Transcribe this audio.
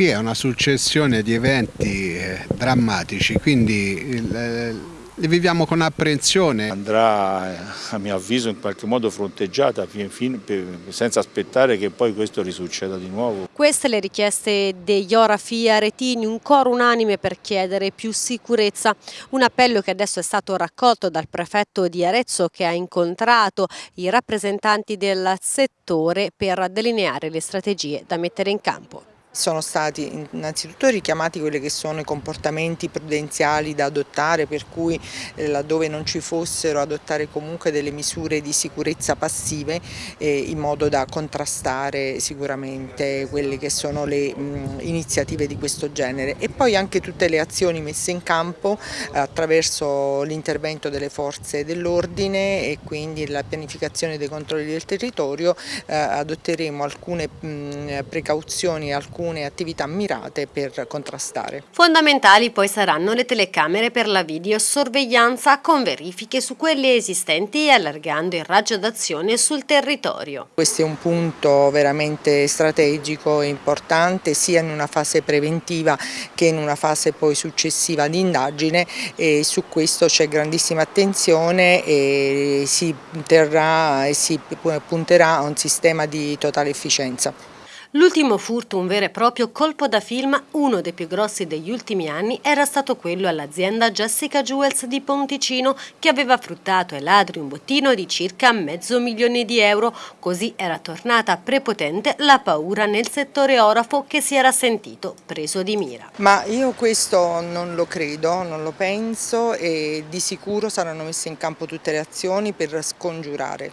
qui è una successione di eventi eh, drammatici, quindi eh, li viviamo con apprensione. Andrà a mio avviso in qualche modo fronteggiata senza aspettare che poi questo risucceda di nuovo. Queste le richieste degli Orafi Aretini, un coro unanime per chiedere più sicurezza. Un appello che adesso è stato raccolto dal prefetto di Arezzo che ha incontrato i rappresentanti del settore per delineare le strategie da mettere in campo. Sono stati innanzitutto richiamati quelli che sono i comportamenti prudenziali da adottare per cui eh, laddove non ci fossero adottare comunque delle misure di sicurezza passive eh, in modo da contrastare sicuramente quelle che sono le iniziative di questo genere. E poi anche tutte le azioni messe in campo eh, attraverso l'intervento delle forze dell'ordine e quindi la pianificazione dei controlli del territorio adotteremo alcune precauzioni, alcune alcune attività mirate per contrastare. Fondamentali poi saranno le telecamere per la videosorveglianza con verifiche su quelle esistenti e allargando il raggio d'azione sul territorio. Questo è un punto veramente strategico e importante sia in una fase preventiva che in una fase poi successiva di indagine e su questo c'è grandissima attenzione e si terrà e si punterà a un sistema di totale efficienza. L'ultimo furto, un vero e proprio colpo da film, uno dei più grossi degli ultimi anni, era stato quello all'azienda Jessica Jewels di Ponticino che aveva fruttato ai ladri un bottino di circa mezzo milione di euro. Così era tornata prepotente la paura nel settore orafo che si era sentito preso di mira. Ma io questo non lo credo, non lo penso e di sicuro saranno messe in campo tutte le azioni per scongiurare